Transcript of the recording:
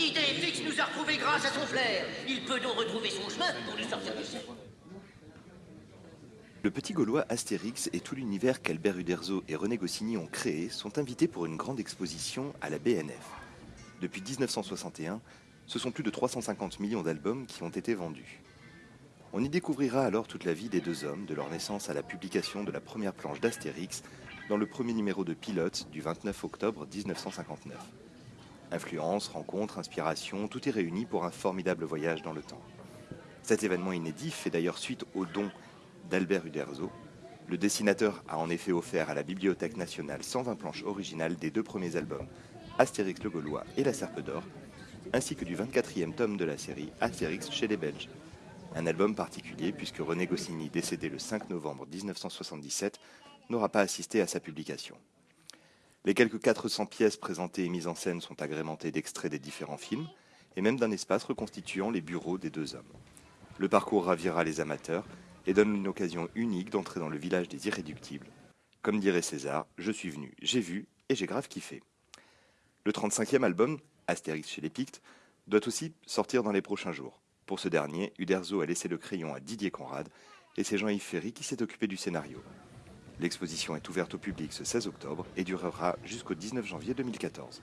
Idéfix nous a retrouvés grâce à son flair. Il peut donc retrouver son chemin pour nous sortir d'ici. Le petit Gaulois Astérix et tout l'univers qu'Albert Uderzo et René Goscinny ont créé sont invités pour une grande exposition à la BNF. Depuis 1961, ce sont plus de 350 millions d'albums qui ont été vendus. On y découvrira alors toute la vie des deux hommes, de leur naissance à la publication de la première planche d'Astérix, dans le premier numéro de Pilote du 29 octobre 1959. Influence, rencontres, inspiration, tout est réuni pour un formidable voyage dans le temps. Cet événement inédit fait d'ailleurs suite au don d'Albert Uderzo. Le dessinateur a en effet offert à la Bibliothèque nationale 120 planches originales des deux premiers albums, Astérix le Gaulois et La Serpe d'Or, ainsi que du 24e tome de la série Astérix chez les Belges. Un album particulier puisque René Goscinny, décédé le 5 novembre 1977, n'aura pas assisté à sa publication. Les quelques 400 pièces présentées et mises en scène sont agrémentées d'extraits des différents films et même d'un espace reconstituant les bureaux des deux hommes. Le parcours ravira les amateurs et donne une occasion unique d'entrer dans le village des irréductibles. Comme dirait César, je suis venu, j'ai vu et j'ai grave kiffé. Le 35e album, Astérix chez les Pictes, doit aussi sortir dans les prochains jours. Pour ce dernier, Uderzo a laissé le crayon à Didier Conrad et c'est Jean-Yves Ferry qui s'est occupé du scénario. L'exposition est ouverte au public ce 16 octobre et durera jusqu'au 19 janvier 2014.